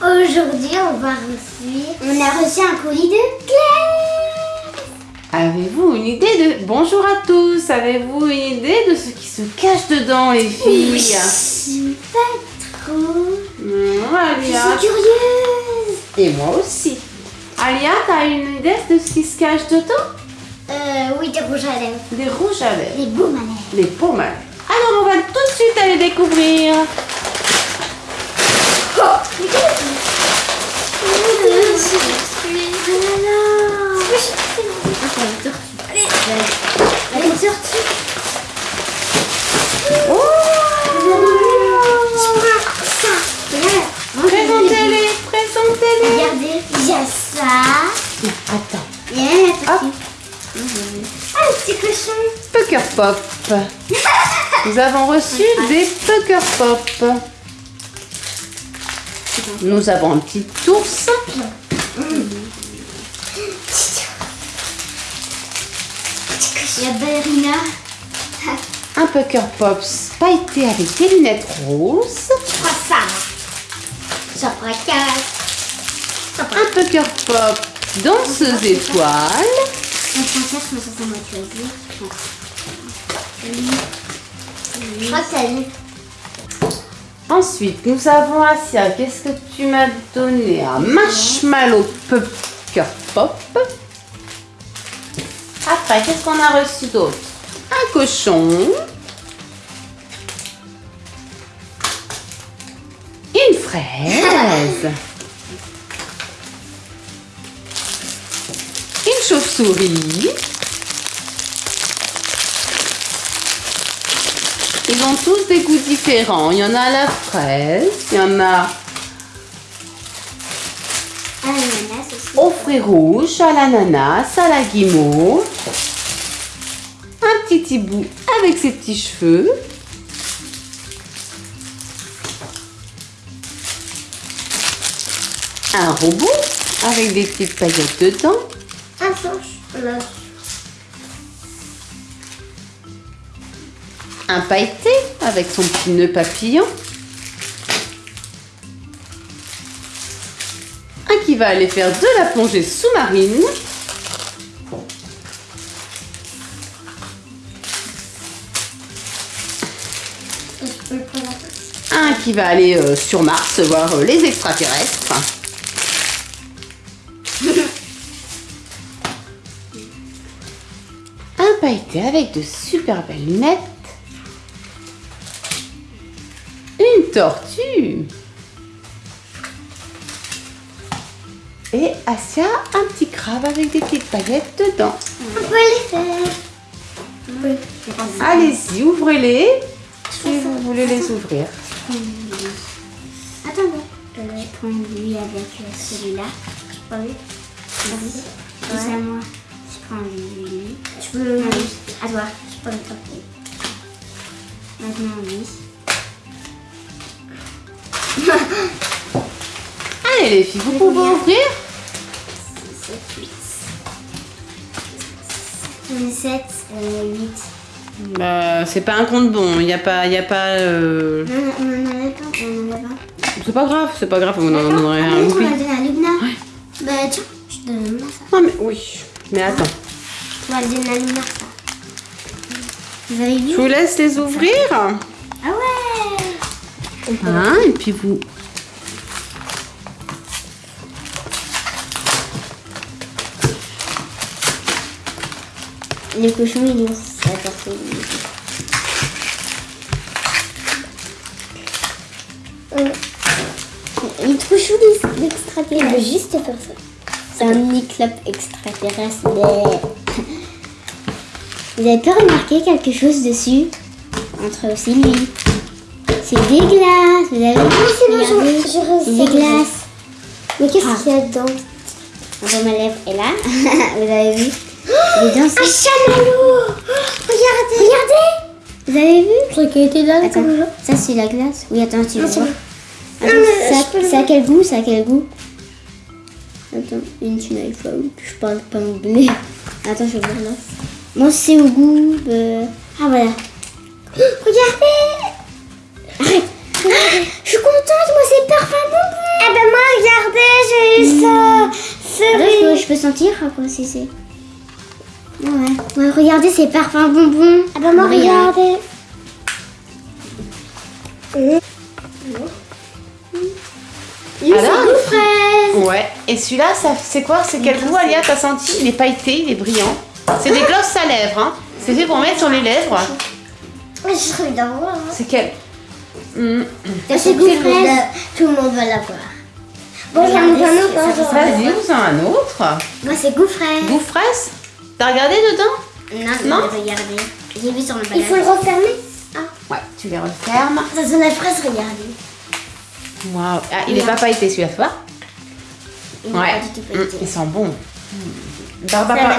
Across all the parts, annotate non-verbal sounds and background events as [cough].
Aujourd'hui, on va recevoir... On a reçu un colis de Claire Avez-vous une idée de... Bonjour à tous Avez-vous une idée de ce qui se cache dedans, les filles Oui, pas trop. Mmh, Je Alia. suis curieuse Et moi aussi. Alia, t'as une idée de ce qui se cache dedans? Euh, oui, des rouges à lèvres. Des rouges à lèvres. Les baumes à lèvres. À lèvres. Alors, on va tout de suite aller découvrir. Présentez-les, présentez-les. Regardez, il y a ça. Attends. Il y a un Hop. petit. Ah, le petit cochon. Pucker Pop. Nous avons reçu des Pucker Pop. Nous avons un petit ours. Il y a Ballerina. Un Pucker Pop pailleté avec des lunettes roses. Ça. Un Pucker Pop danseuse étoile. Je crois que. Ensuite, nous avons Asia. Qu'est-ce que tu m'as donné? Un marshmallow Pucker Pop. Après, qu'est-ce qu'on a reçu d'autre? Un cochon. Une fraise. Une chauve-souris. Ont tous des goûts différents. Il y en a à la fraise, il y en a Un ananas aussi. au fruits rouges, à l'ananas, à la guimauve. Un petit hibou avec ses petits cheveux. Un robot avec des petites paillettes dedans. Un. Un pailleté avec son petit nœud papillon. Un qui va aller faire de la plongée sous-marine. Un qui va aller euh, sur Mars voir euh, les extraterrestres. [laughs] Un pailleté avec de super belles lunettes. Une tortue. Et Asia, un petit crabe avec des petites paillettes dedans. On peut les faire. Oui. Allez-y, ouvrez-les si vous voulez les ouvrir. Attends, euh, je prends lui avec euh, celui-là. Peux lui Vas-y. C'est à moi. Je prends lui. Tu peux le À toi. Je prends le porter. Maintenant, lui. Les filles, vous pouvez ouvrir 7, 8. 7, 8. Bah, c'est pas un compte bon, il n'y a pas. Y a pas euh, Non, on. On. C'est pas grave, c'est pas grave, on en ah, un loupi. m'as donné à Lubna. Bah, tiens, je te donne ça. Non mais oui, mais attends. Tu vas le donner à Lubna, ça. Vous avez vu Je vous laisse les ouvrir. Ah ouais Hein, et puis vous. Le cochon, il est ça porte Il est trop chou l'extraterrestre. Il veut juste faire ça. C'est un mini-club extraterrestre. Vous avez pas remarqué quelque chose dessus? Entre aussi lui. C'est des glaces. Vous avez vu C'est des glaces. Mais qu'est-ce qu'il y a dedans Enfin, ma lèvre est là. [laughs] Vous avez vu? bien ça. Ah, Un chamallow Regardez Regardez Vous avez vu Je crois était là. Attends, ça c'est la glace. Oui, attends, tu ah, veux ah, voir. Ça, a quel goût Ça a quel goût Attends, une tunnel flow. Je parle pas anglais. Attends, je vais voir là. Moi, c'est au goût. Ah, voilà. Regardez Je suis contente, moi, c'est parfum non Ah eh ben moi, regardez, j'ai eu ça. Mmh. Je peux sentir à si c'est. Ouais. ouais, regardez ces parfums bonbons. Ah bah moi, regardez. Alors Alors fraise. Ouais. Et celui-là, ça, c'est quoi? C'est quel goût, Alia? T'as senti? Il est pailleté, il est brillant. C'est des glosses à lèvres. Hein. C'est fait pour mettre sur les lèvres. D'avoir. C'est quel? C'est goût fraise. Tout le monde va l'avoir. Bon, j'en ai un autre. hein. Vas-y, vous en un autre. Moi, c'est goût fraise. Goût fraise? T'as regardé dedans Non, Non non. Regardez. J'ai vu sur le Il faut le refermer. Ah, Ouais, tu les refermes. ça sent la fraise, regardez. Waouh. Ah, il est pas pailleté celui-là, tu vois Il n'est Ouais. pas du tout pailleté. Il sent bon. Barbara,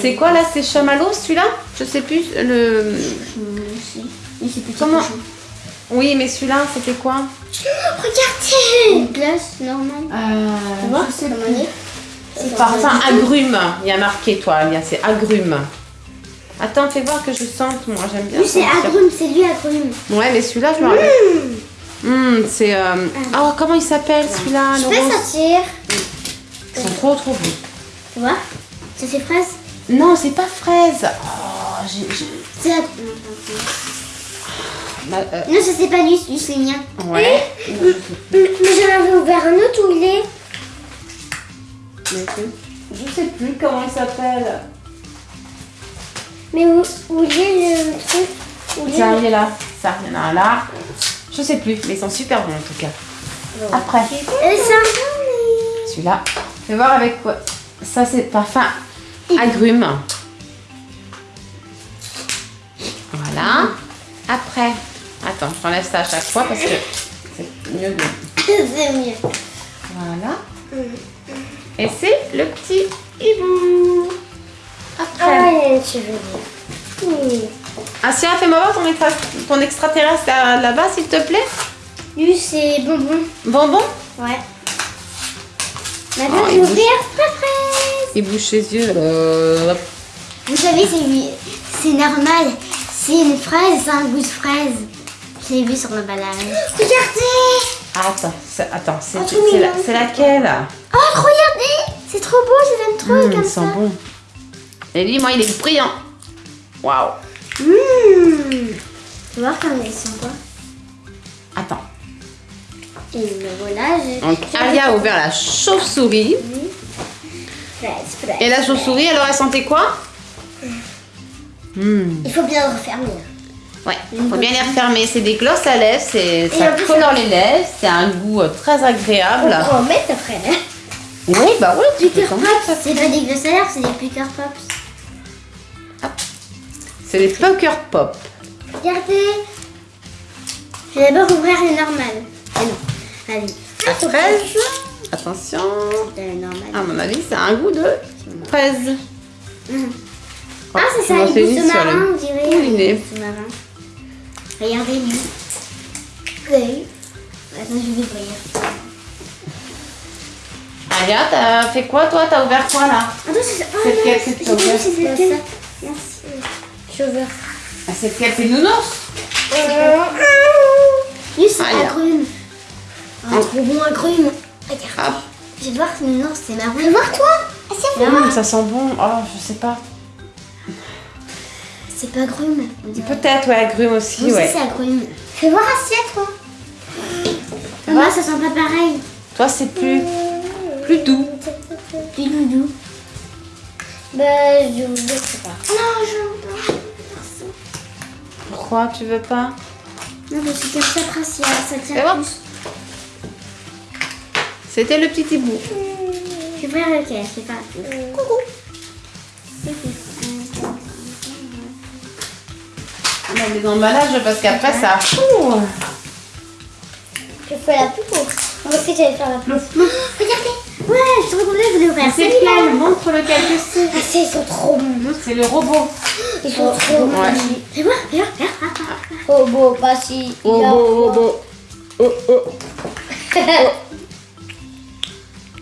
C'est quoi là C'est chamallow celui-là Je sais plus. Le. Petit Comment. Oui, mais celui-là, c'était quoi Regardez Une glace normale. euh, Tu vois je C'est Parfum agrumes. Il y a marqué, toi, Alia, c'est agrumes. Attends, fais voir que je sente. Moi, j'aime bien. C'est agrumes, c'est lui agrumes. Ouais, mais celui-là, je me rappelle. Hmm, c'est. euh, Oh, comment il s'appelle celui-là Je le peux sentir. Ils sont trop, trop beaux. Tu vois? Ça, c'est fraise Non, c'est pas fraise. Oh, j'ai. C'est. Non, ma- euh, non, ça, c'est pas lui, lui, c'est le mien. Ouais. [laughs] Mais j'en avais ouvert un autre où il est. Je sais plus comment il s'appelle. Mais où, où il est le truc Où il est Ça, il est là. Ça, il y en a un là. Je sais plus, mais ils sont super bons en tout cas. Après, celui-là. Fais voir avec quoi. Ça, c'est parfum agrumes. Voilà. Après, attends, je t'enlève ça à chaque fois parce que c'est mieux de. [laughs] C'est mieux. Voilà. Et c'est le petit hibou. Après. Ah, ouais, tu veux dire. Oui. Asia, fais-moi voir ton, extra- ton extraterrestre là- là-bas, s'il te plaît. Lui, c'est bonbon. Bonbon? Ouais. Maintenant, Oh, je il vais bouge. ouvrir la fraise. Il bouge ses yeux. Euh, Vous savez, c'est c'est normal. C'est une fraise, c'est un goût de fraise. Je l'ai vu sur l'emballage. Regardez Attends, c'est- attends, c'est Oh, laquelle Oh, regardez C'est trop beau, je l'aime trop Mmh, comme Il ça. sent bon. Et lui, moi, il est brillant. Waouh. Mmh. Tu vois comme ils sont quoi Attends. Et voilà. Donc, Alia a ouvert la chauve-souris. Fraise. Et la chauve-souris, alors, elle sentait quoi Mmh. Il faut bien le refermer. Ouais, faut bien les refermer. C'est des glosses à lèvres, ça colore les lèvres, c'est un goût euh, très agréable. On peut en mettre après. Oui, bah oui, Pops, c'est pas des glosses à lèvres, c'est des Picker Pops. C'est des Pucker Pop. Regardez. Je vais d'abord ouvrir les normales. Ah non. Allez. À fraise. Attention. À mon avis, c'est un goût de fraise. Ah, c'est ça, c'est goût sous-marin, on dirait. Oui, sous-marin. Regardez lui. Oui. Attends, je vais ouvrir. Alia, t'as fait quoi toi? T'as ouvert quoi là? Attends, c'est. Oh, C'est mince, que tu as ouvert c'est. Merci. J'ai ouvert. ah, C'est lequel C'est nounours? Lui, c'est Ah, a- agrumes. Ah. Un trop bon agrumes. Regarde. Ah. Je vais voir si non, c'est marron. Fais voir toi. Ah, c'est Hum, Ça sent bon. Oh, je sais pas. C'est pas dirait. Peut-être, ouais, agrumes aussi, Oui, ouais. c'est agrumes. Fais voir assiette, toi. Moi, ça sent pas pareil. Toi, c'est plus, plus doux. Du doudou. Bah, je ne sais pas. Non, je veux pas. Pourquoi tu veux pas? Non, parce que comme ça, après, si ça tient plus. C'était le petit hibou. Je vais lequel, je sais pas. Coucou. On a des emballages parce qu'après ça. Ouh. Je fais la plus courte. Moi aussi, j'allais faire la plus courte. Regardez. Ouais, je suis trop contente de l'ouvrir. C'est lequel Montre lequel que c'est. Ah, c'est, ils sont trop bons. C'est le robot. Ils sont trop voir, fais voir. Oh, beau, pas si. Robot, robot. Oh, oh. [laughs]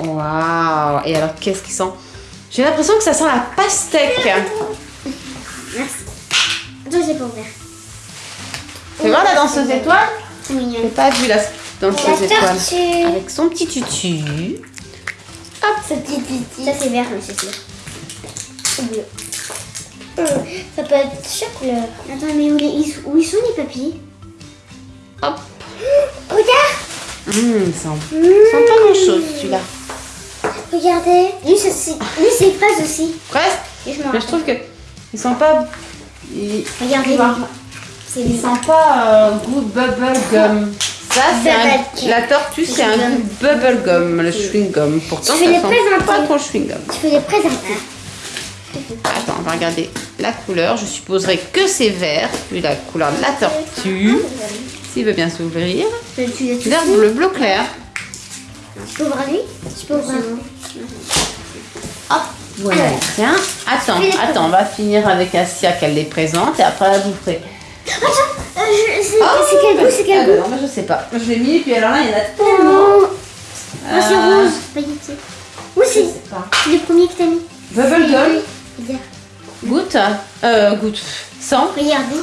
Waouh Et alors, qu'est-ce qu'ils sent J'ai l'impression que ça sent la pastèque. Merci. Attends, j'ai pas ouvert. Fais voir la danseuse étoile? C'est mignon. J'ai pas vu la danseuse étoile. Avec son petit tutu. Hop, ça petit petit. Ça c'est vert, mais c'est bleu. Hum, Ça peut être chaque couleur. Attends, mais où, les, ils- où ils sont les papiers Hop. [gasps] Regarde Hum, il sent, il sent pas grand chose celui-là. Regardez. Lui, ça, c'est lui, c'est fraise aussi. Presque. Et je m'en Mais je trouve que ils sont pas. Ils, Regardez. ils, ils sont pas euh, goût bubble gum. Ça, c'est un- la tortue, c'est un Chewing-gum. goût bubble gum, le chewing gum. Pourtant, Je vais ça les sent présenter. pas trop chewing gum. Tu peux les présenter. Attends, on va regarder la couleur. Je supposerais que c'est vert, vu la couleur de la tortue. S'il veut bien s'ouvrir. Vert, bleu, bleu clair. Tu peux ouvrir lui Tu peux ouvrir. Hop, voilà. Tiens, attends, attends, on va finir avec Asia qu'elle les présente et après elle vous ferez. Attends, euh, je- c'est c'est quel goût C'est Ah quel bah non, je sais pas. Je l'ai mis, puis alors là, il y en a tellement. Oh, Ah, c'est Euh, rose, pailleté. Où Je c'est sais pas. C'est le premier que t'as mis. Bubble gum, goutte, euh, goutte, sang. Regardez.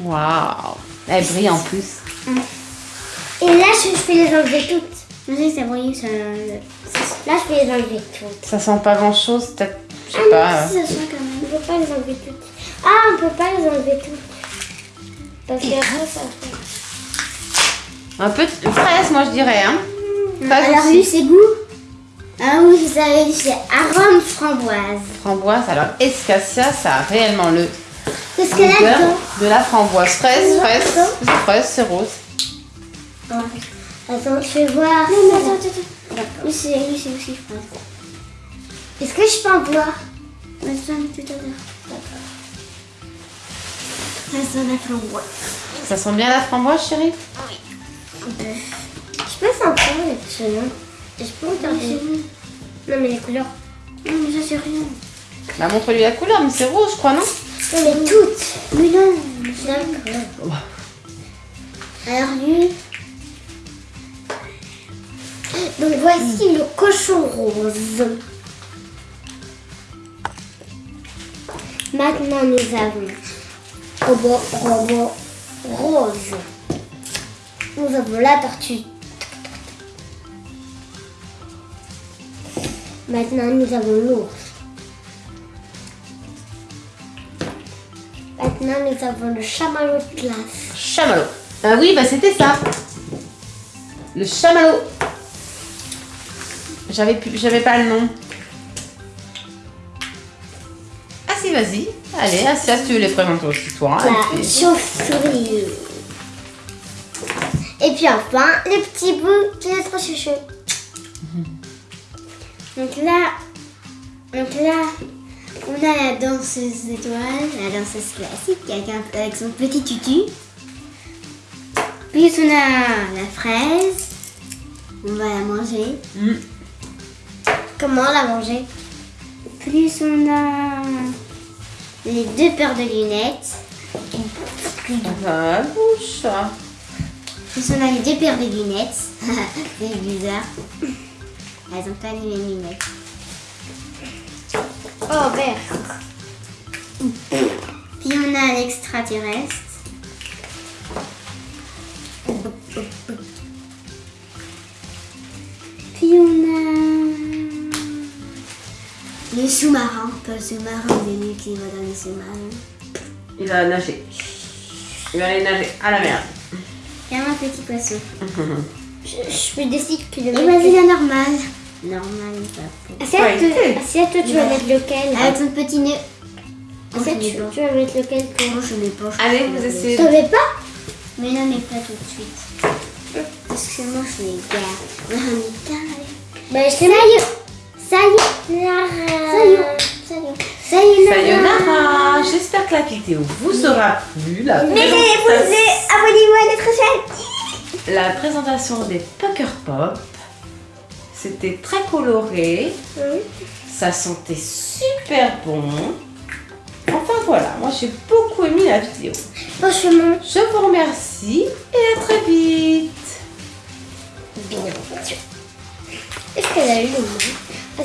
Waouh, elle brille en plus. Et là, je, je vais les enlever toutes. Je sais que ça brille, ça... Là, je vais les enlever toutes. Ça sent pas grand chose, peut-être, je sais Ah, pas. mais euh, si, ça sent quand même. On peut pas les enlever toutes. Ah, on peut pas les enlever toutes. Parce que après, ça fait... Un peu de fraise, moi je dirais. Hein. Pas Alors, lui, c'est goût Ah oui, vous savez, c'est arôme framboise. Framboise, alors escassia, ça a réellement le Qu'est-ce qu'elle a goût dedans de la framboise. Fraise, fraise, fraise, c'est rose. Attends, je vais voir. Non, attends, attends, attends. Oui, c'est oui, c'est aussi fraise. Est-ce que je peux en boire Attends, tout à l'heure. Ça sent la framboise. Ça sent bien la framboise, chérie Je peux sentir les petits noms. Je peux regarder. Non, mais les couleurs. Non, mais ça, c'est rien. Bah montre-lui la couleur, mais c'est rose, je crois, non Non, mais toutes. Mais non, d'accord. Alors, lui. Donc, voici le cochon rose. Maintenant, nous avons robot, robot rose. Nous avons la tortue. Maintenant, nous avons l'ours. Maintenant, nous avons le chamallow de glace. Chamallow. Ah oui, bah c'était ça. Le chamallow. J'avais pas le nom. Ah si, vas-y. Allez, si tu veux les présenter aussi, toi. La Et puis- chauve-souris. Et puis enfin, les petits bouts de notre chouchou. Donc là, donc là, on a la danseuse étoile, la danseuse classique avec, un- avec son petit tutu. Puis on a la fraise. On va la manger. Mm. Comment la manger? Plus on a les deux paires de lunettes. Ah, bouche. Plus on a les deux paires de lunettes. [laughs] C'est bizarre. Elles ont pas les mêmes lunettes. Oh, vert. Puis on a l'extraterrestre. Puis on a le sous-marin, dans le sous-marin. Il va nager. Il va aller nager à la mer. Il y a un petit poisson. [laughs] Je, je peux décider que le Et vas-y la normale. Normale, pas Ouais, Assiette, assiette, toi tu vas mettre lequel Avec son petit nœud. Assiette, tu, tu vas mettre lequel Moi je mets pas. Allez, vous essayez. T'en mets pas Mais non, mais pas tout de suite. Parce que moi je les garde. On est. Bah, je Ça y est. Ça y est. Ça y est. Est. Sayonara J'espère que la vidéo vous aura plu. La, Mais présentation, abonnez-vous à notre chaîne. [laughs] la présentation des Pucker Pop. C'était très coloré. Ça sentait super bon. Enfin voilà, moi j'ai beaucoup aimé la vidéo. Franchement, Je vous remercie et à très vite. bien. Est-ce qu'elle a eu le